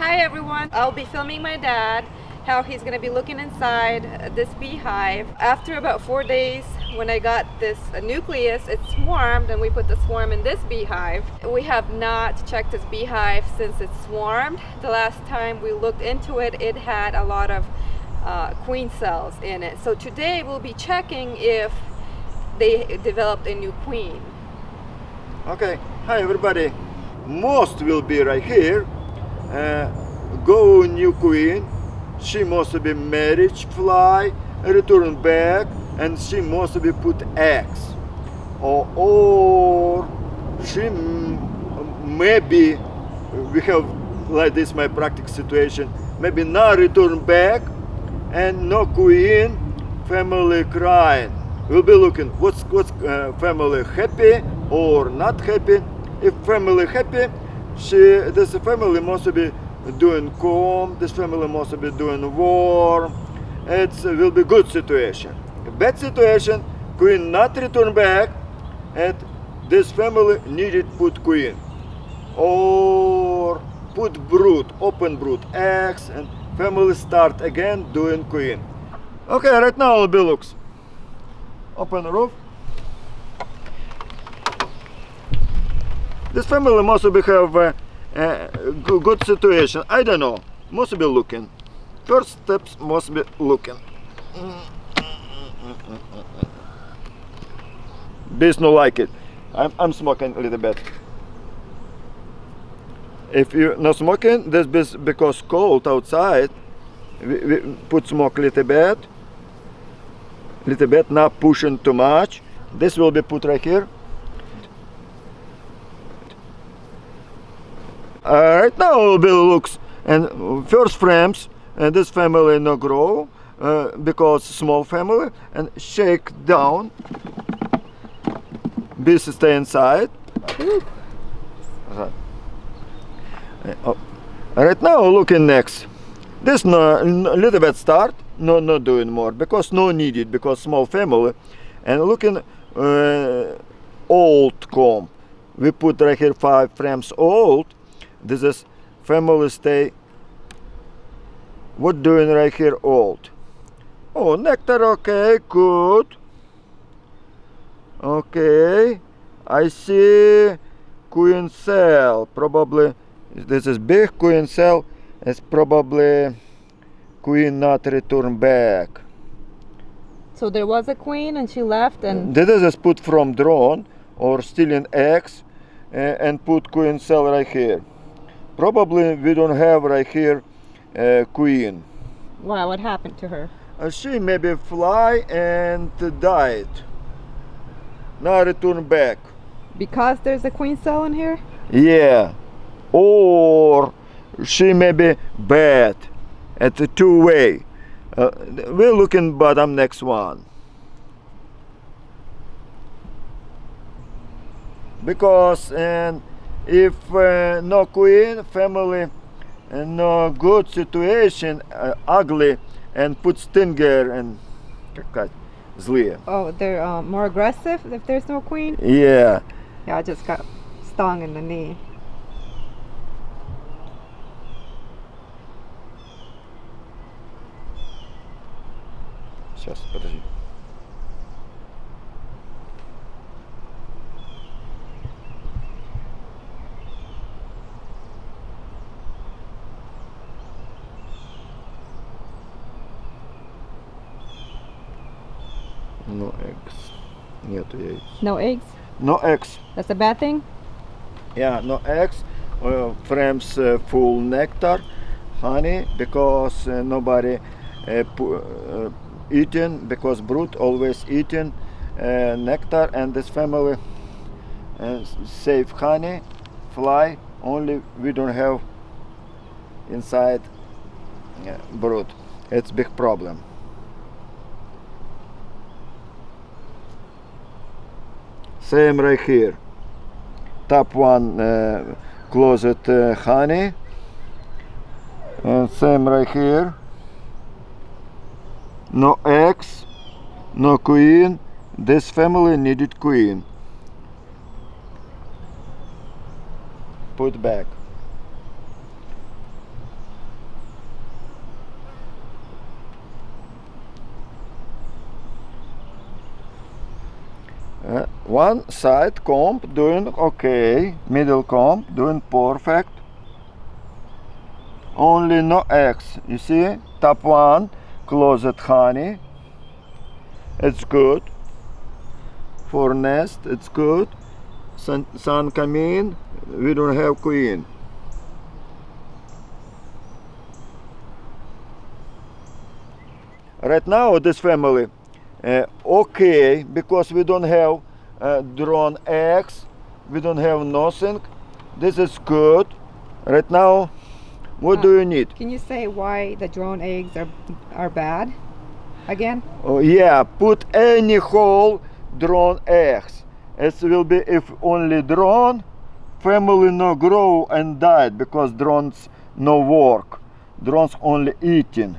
Hi everyone, I'll be filming my dad how he's to be looking inside this beehive. After about four days when I got this nucleus, it swarmed and we put the swarm in this beehive. We have not checked this beehive since it swarmed. The last time we looked into it, it had a lot of uh, queen cells in it. So today we'll be checking if they developed a new queen. Okay, hi everybody. Most will be right here. Uh, go new queen. She must be marriage fly, return back, and she must be put eggs. Or, or she maybe we have like this my practice situation. Maybe now return back and no queen, family crying. We'll be looking what's what's uh, family happy or not happy. If family happy, she this family must be doing calm. This family must be doing warm. It will be good situation. Bad situation, queen not return back, and this family needed put queen or put brood, open brood, eggs, and family start again doing queen. Okay, right now be looks. Open roof. This family must be have uh, uh, good situation. I don't know. Must be looking. First steps must be looking. Bees no like it. I'm, I'm smoking a little bit. If you're not smoking, this is because cold outside. We, we put smoke a little bit. Little bit, not pushing too much. This will be put right here. Right now be looks and first frames and this family no grow uh, because small family and shake down. Bees stay inside. Uh, oh. right now looking next. This no, little bit start no not doing more because no needed because small family. And looking uh, old comb. We put right here five frames old this is family stay. What doing right here old? Oh nectar okay good. Okay i see queen cell probably this is big queen cell it's probably queen not return back. So there was a queen and she left and this is put from drone or stealing eggs uh, and put queen cell right here Probably we don't have right here uh, queen. Wow, what happened to her? Uh, she maybe fly and died. Now return back. Because there's a queen cell in here? Yeah. Or she may be bad at the two way. Uh, we're looking bottom next one. Because and if uh, no queen family uh, no good situation uh, ugly and put stinger and злые oh they're uh, more aggressive if there's no queen yeah yeah i just got stung in the knee Сейчас, подожди. No eggs. Нету яиц. No eggs? No eggs. That's a bad thing? Yeah, no eggs. Uh, frames uh, full nectar, honey, because uh, nobody uh, uh, eating, because brood always eating uh, nectar and this family save honey, fly, only we don't have inside brood. It's big problem. Same right here top one uh, closet uh, honey and same right here no eggs no queen this family needed queen. Put back One side comb doing okay, middle comb doing perfect. Only no eggs. You see, top one closet honey. It's good. For nest, it's good. Sun, sun come in. We don't have queen. Right now, this family uh, okay because we don't have uh, drone eggs. We don't have nothing. This is good. Right now, what Uh, do you need? Can you say why the drone eggs are are bad? Again? Oh, yeah, put any hole drone eggs. It will be if only drone, family no grow and died because drones no work. Drones only eating.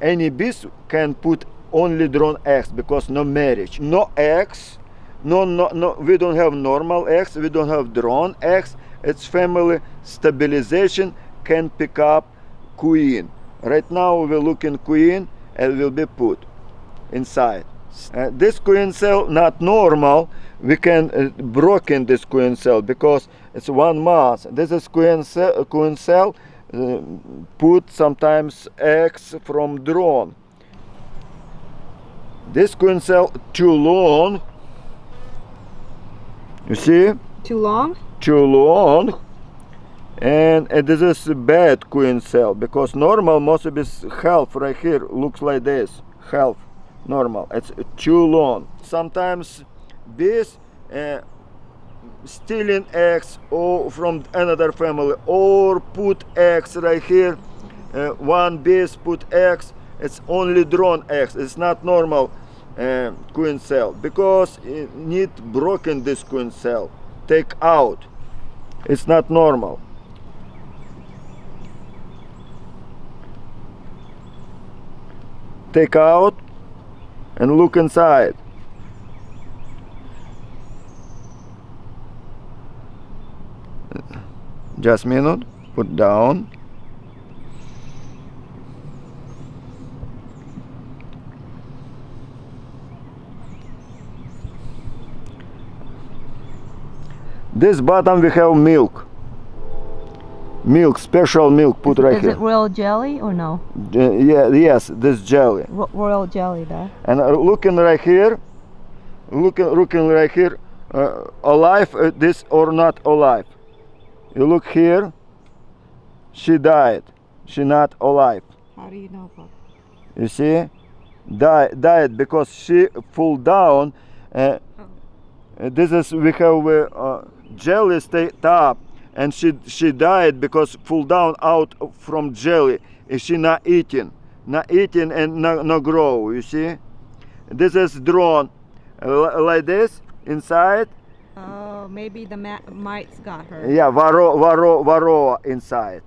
Any bees can put only drone eggs because no marriage, no eggs, no no no. We don't have normal eggs. We don't have drone eggs. It's family stabilization can pick up queen. Right now we're looking queen and will be put inside. Uh, this queen cell not normal. We can uh, broken this queen cell because it's one mass. This is queen cell. Queen cell uh, put sometimes eggs from drone. This queen cell too long. You see? Too long? too long and uh, this is a bad queen cell because normal most of this half right here looks like this half normal it's too long sometimes bees uh, stealing eggs or from another family or put eggs right here uh, one bees put eggs it's only drone eggs it's not normal uh, queen cell. Because it need broken this queen cell. Take out. It's not normal. Take out and look inside. Just minute. Put down this bottom we have milk. Milk special milk put right Is here. it royal jelly or no? Uh, yeah yes this jelly. Ro- royal jelly, there. and uh, looking right here looking looking right here uh, alive uh, this or not alive. You look here she died. She not alive. How do you know, Pop? you see? Die, died because she fall down uh, uh, this is we have uh, jelly stayed up and she she died because fall down out from jelly. Is she not eating? Not eating and not, not grow you see? This is drawn uh, like this inside. Oh maybe the mites got her yeah varroa varroa varroa inside.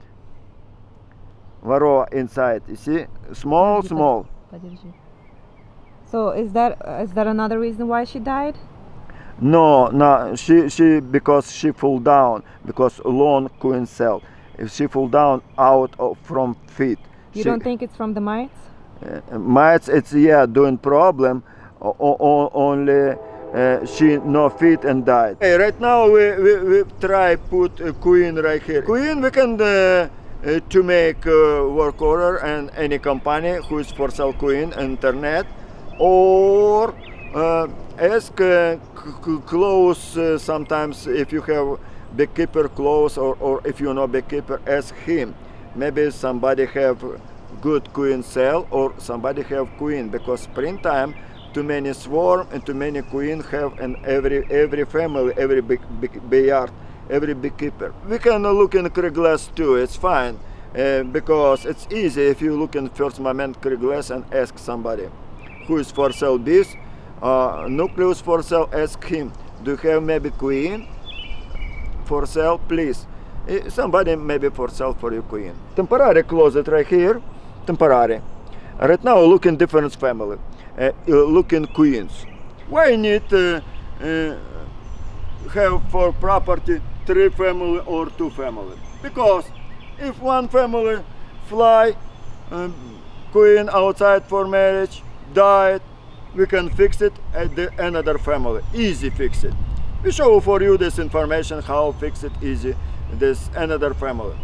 Varroa inside you see? Small small. so is that is is that another reason why she died? No, no, she she because she fall down because long queen cell. If she fall down out of, from feet, You she, don't think it's from the mites? uh, mites it's yeah doing problem. O, o, only uh, she no feet and died. Hey, right now we, we, we try put a queen right here. Queen we can uh, uh, to make uh, work order and any company who is for sell queen internet or uh, ask uh, close uh, sometimes if you have beekeeper close or, or if you know beekeeper ask him. Maybe somebody have good queen cell or somebody have queen because springtime too many swarm and too many queen have in every every family every big, yard every beekeeper. We can look in Craigslist too it's fine uh, because it's easy if you look in first moment Craigslist and ask somebody who is for sale bees uh, nucleus for sale ask him do you have maybe queen for sale please. Eh, somebody maybe for sale for you queen. Temporary closet right here. Temporary. Right now looking different family. Uh, looking queens. Why need uh, uh, have for property three family or two family? Because if one family fly queen outside for marriage died, we can fix it at the another family. Easy fix it. We show for you this information how fix it easy this another family.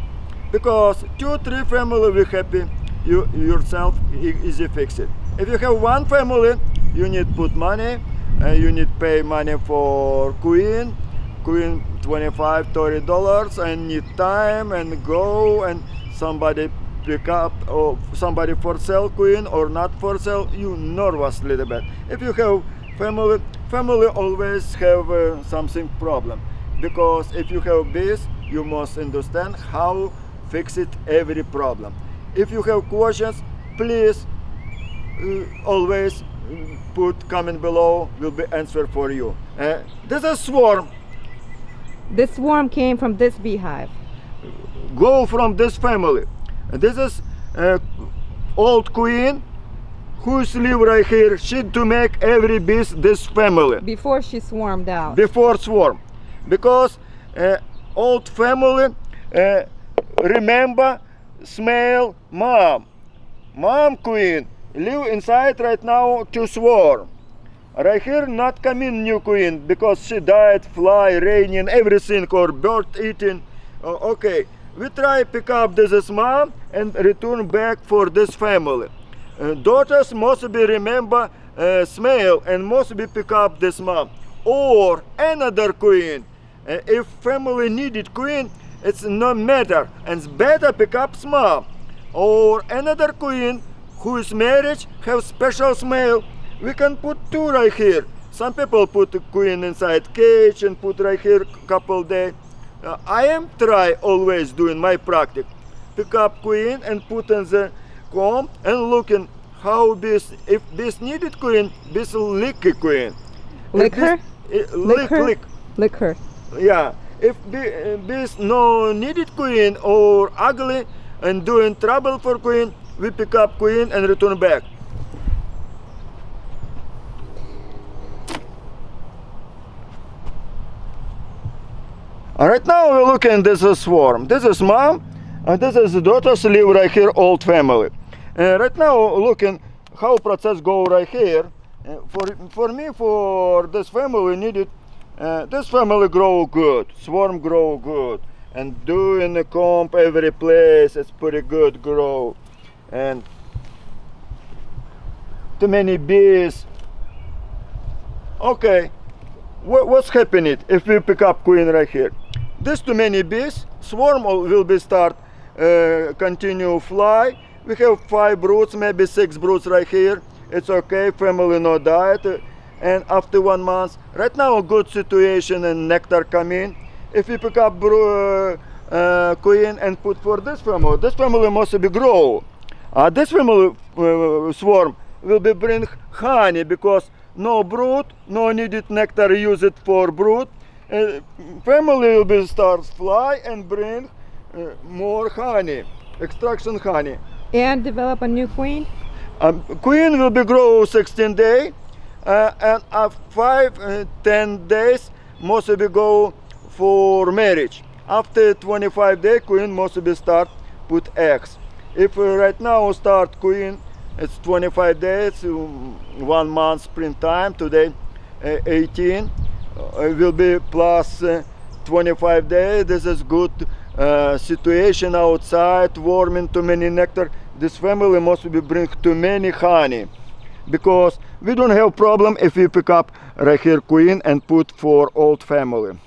Because two three family we happy you yourself easy fix it. If you have one family, you need put money, and you need pay money for queen, queen 25 30 dollars and need time and go and somebody pick up or somebody for sale queen or not for sale you nervous little bit if you have family family always have uh, something problem. Because if you have this you must understand how fix it every problem. If you have questions please uh, always uh, put comment below will be answer for you. Uh, this is swarm. This swarm came from this beehive. go from this family. This is uh, old queen who's live right here. She to make every beast this family Before she swarmed out. before swarm, because uh, old family uh, remember smell mom, mom queen live inside right now to swarm. Right here not coming new queen because she died, fly, raining, everything or bird eating. Uh, okay, we try pick up this is mom and return back for this family. Uh, daughters must be remember uh, smell and must be pick up this mom or another queen. Uh, if family needed queen, it's no matter. And better pick up mom or another queen who is married have special smell we can put two right here. Some people put queen inside cage and put right here couple day Uh, i am try always doing my practice pick up queen and put in the comb and looking how this if this needed queen this licky queen If Lick this- her? eh, lick her? lick Lick her. yeah if this no needed queen or ugly and doing trouble for queen we pick up queen and return back All right now we're looking this is swarm. This is mom and this is the daughters live right here old family. Uh, right now looking how process go right here. Uh, for for me for this family needed uh, this family grow good swarm grow good and doing the comp every place it's pretty good grow. And too many bees. Okay what, what's happening? If we pick up queen right here this too many bees. Swarm will be start uh, continue fly. We have five broods maybe six broods right here. It's okay family no diet. And after one month right now a good situation and nectar come in. If we pick up bro- uh, uh, queen and put for this family this family must be grow. Uh, this family uh, swarm will be bring honey because no brood, no needed nectar use it for brood. Uh, family will be start fly and bring uh, more honey, extraction honey. And develop a new queen. Um, queen will be grow 16 day, uh, and after five uh, 10 days must be go for marriage. After 25 day, queen must be start put eggs. If uh, right now start queen, it's 25 days, um, one month springtime. Today, uh, 18 uh, it will be plus uh, 25 days. This is good uh, situation outside, warming too many nectar. This family must be bring too many honey because we don't have problem if we pick up right here queen and put for old family.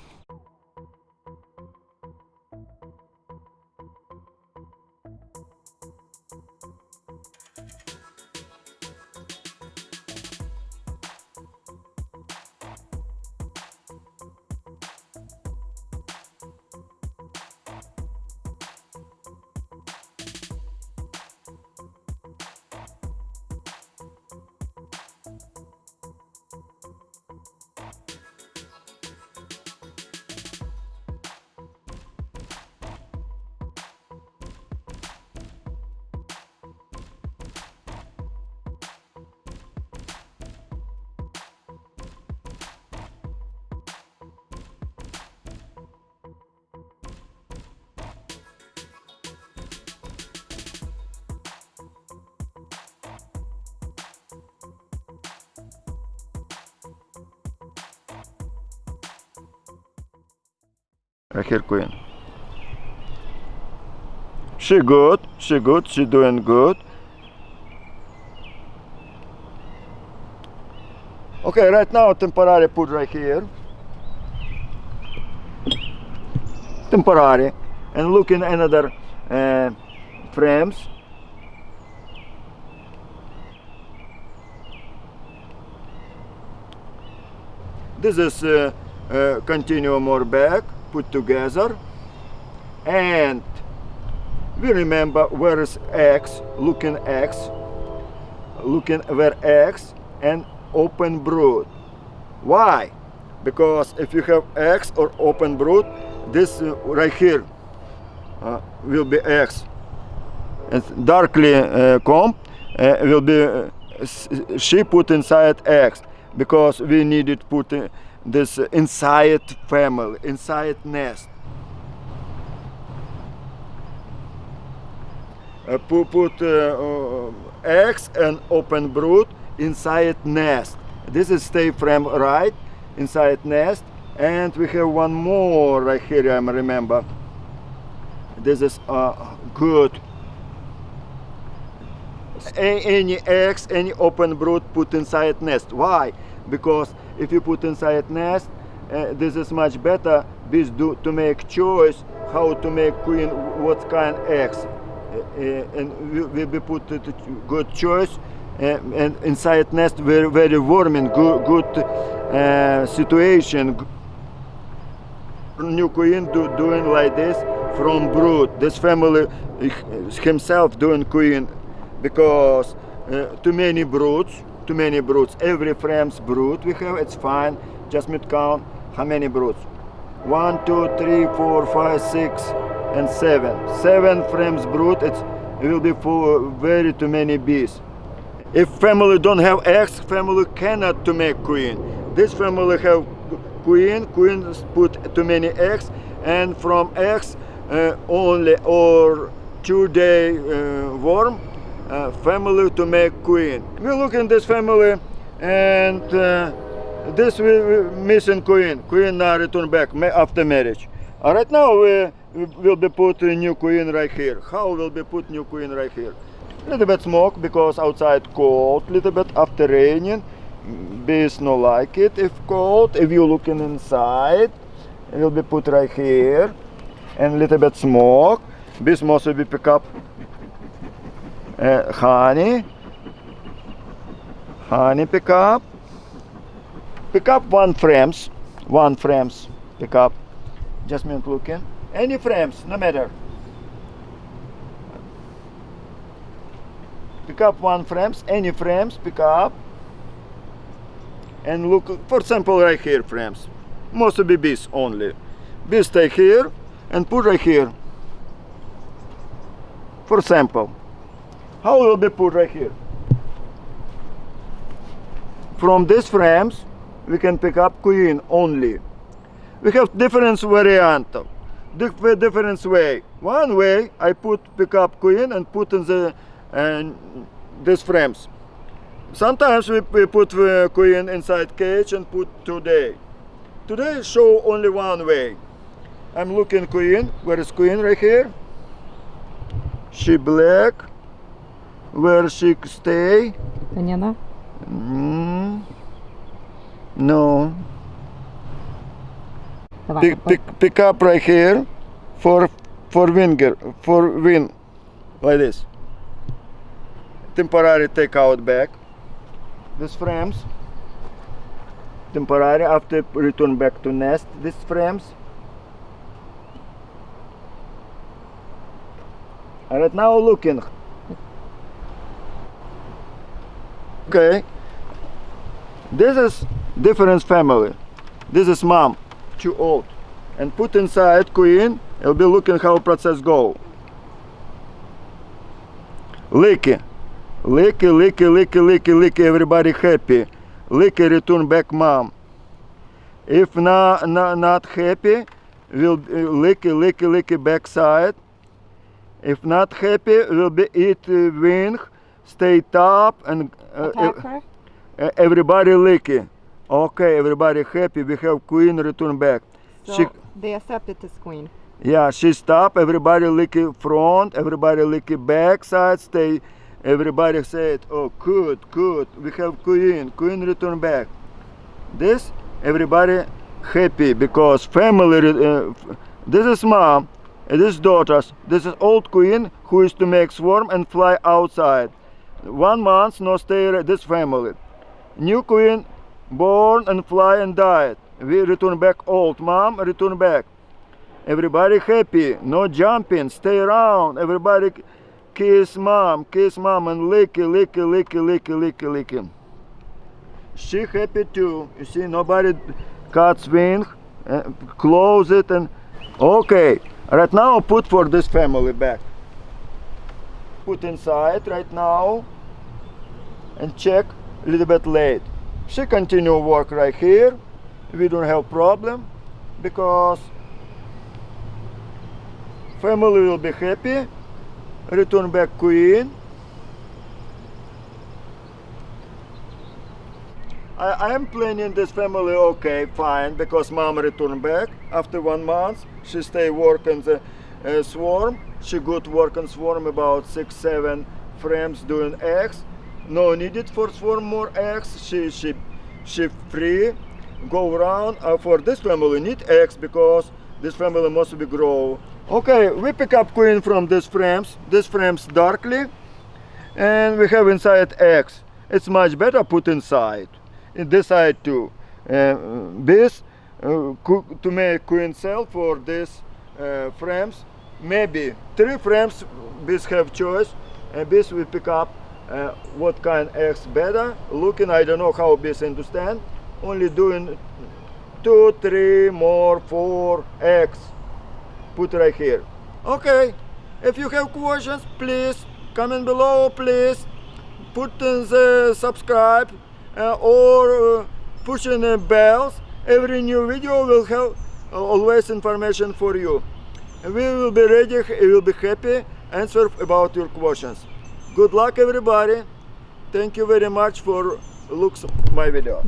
Right here, queen. She good. She good. She doing good. Okay, right now temporary put right here. Temporary. And look in another uh, frames. This is uh, uh, back, put together. And we remember where is X, looking X, looking where X and open brood. Why? Because if you have X or open brood, this uh, right here uh, will be X. And darkly uh, comb uh, will be uh, she put inside X because we needed put this inside family, inside nest. Uh, pu- put uh, eggs and open brood inside nest. This is stay frame right inside nest, and we have one more right here. I remember. This is uh, good. A- any eggs, any open brood put inside nest. Why? Because if you put inside nest, uh, this is much better. Bees do to make choice how to make queen, what kind eggs, Uh, uh, and we, we put good choice. Uh, and inside nest very very warm and good good uh, situation. New queen do, doing like this from brood. This family himself doing queen because uh, too many broods, too many broods. Every frame's brood we have, it's fine. Just mid count how many broods. One, two, three, four, five, six, and seven. Seven frames brood. It's, it will be for very too many bees. If family don't have eggs, family cannot to make queen. This family have queen, queen put too many eggs, and from eggs uh, only or two day uh, worm, uh, family to make queen. We look in this family, and uh, this we, missing queen. Queen now return back after marriage. Uh, right now we, we will be put new queen right here. How will be put new queen right here? Little bit smoke because outside cold. Little bit after raining. Bees no like it if cold. If you looking inside, it will be put right here. And little bit smoke. Bees must be pick up uh, honey. Honey pick up. Pick up one frames. One frames. Pick up. Just minute looking. Any frames, no matter. pick up one frames any frames pick up and look for example right here frames must be bees only bees stay here and put right here for example how will be put right here? From these frames we can pick up queen only. We have different variant. Dif- different way. One way i put pick up queen and put in the and these frames. Sometimes we, we put the queen inside cage and put today. Today show only one way. I'm looking queen. Where is queen? Right here. She black where she stay Понятно? Mm, no Давай. pick, pick, pick up right here for for winger for win like this temporary take out back these frames temporary after return back to nest these frames and right now looking okay? This is different family. This is mom too old. And put inside queen it'll be looking how process go. Licky. Licky licky licky licky licky everybody happy. Licky return back mom. If not not, not happy will licky licky licky backside. If not happy will be eat uh, wing stay top and uh, everybody licky okay everybody happy we have queen return back she So They accepted this queen. Yeah, she stop. Everybody licky front. Everybody licky back side. Stay. Everybody said, "Oh, good, good. We have queen. Queen return back." This everybody happy because family. Uh, this is mom. This is daughters. This is old queen who is to make swarm and fly outside. One month no stay. This family. New queen born and fly and died. We return back. Old mom return back. Everybody happy, no jumping, stay around. Everybody kiss mom, kiss mom, and licky, licky, licky, licky, licky, licky. She happy too. You see, nobody cuts wing, uh, close it, and okay. Right now, put for this family back. Put inside right now, and check a little bit late. She continue work right here. We don't have problem because family will be happy return back queen I, am planning this family okay fine because mom return back after one month she stay work in the uh, swarm she good work in swarm about six seven frames doing eggs no needed for swarm more eggs she she she free. Go around. Uh, for this family need eggs because this family must be grow. Okay we pick up queen from these frames this frames darkly. And we have inside eggs it's much better put inside. In this side too. Uh, this uh, to make queen cell for this uh, frames maybe three frames bees have choice and bees will pick up uh, what kind eggs better looking i don't know how bees understand. Only doing two three more four eggs put right here. Okay if you have questions please comment below please put in the subscribe uh, or uh, push in the bells. Every new video will have uh, always information for you we will be ready we will be happy. Answer about your questions. Good luck everybody. Thank you very much for looks my video